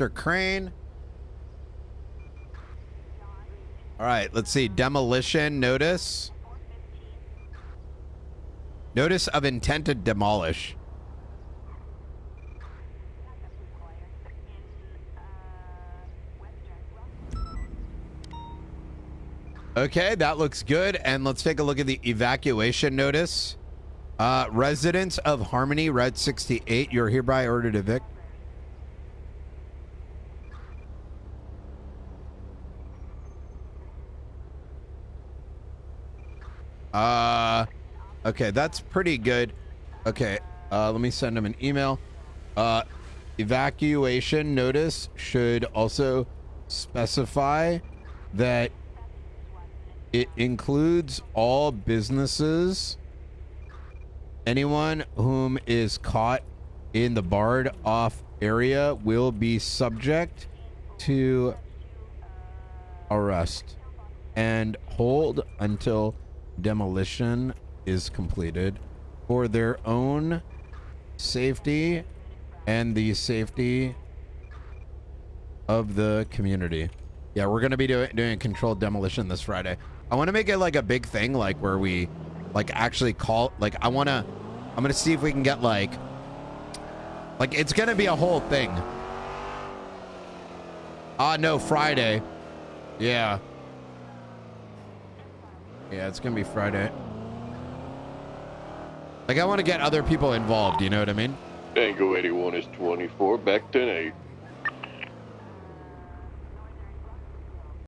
Mr. Crane. All right, let's see. Demolition notice. Notice of intent to demolish. Okay, that looks good. And let's take a look at the evacuation notice. Uh, residents of Harmony Red 68, you're hereby ordered to evict. Uh, okay, that's pretty good. Okay, uh, let me send them an email. Uh, evacuation notice should also specify that it includes all businesses. Anyone whom is caught in the barred off area will be subject to arrest and hold until demolition is completed for their own safety and the safety of the community. Yeah, we're going to be do doing controlled demolition this Friday. I want to make it like a big thing, like where we like actually call, like I want to, I'm going to see if we can get like, like it's going to be a whole thing. Ah, uh, no, Friday. Yeah. Yeah, it's going to be Friday. Like I want to get other people involved, you know what I mean? Tango 81 is 24, back 10 8.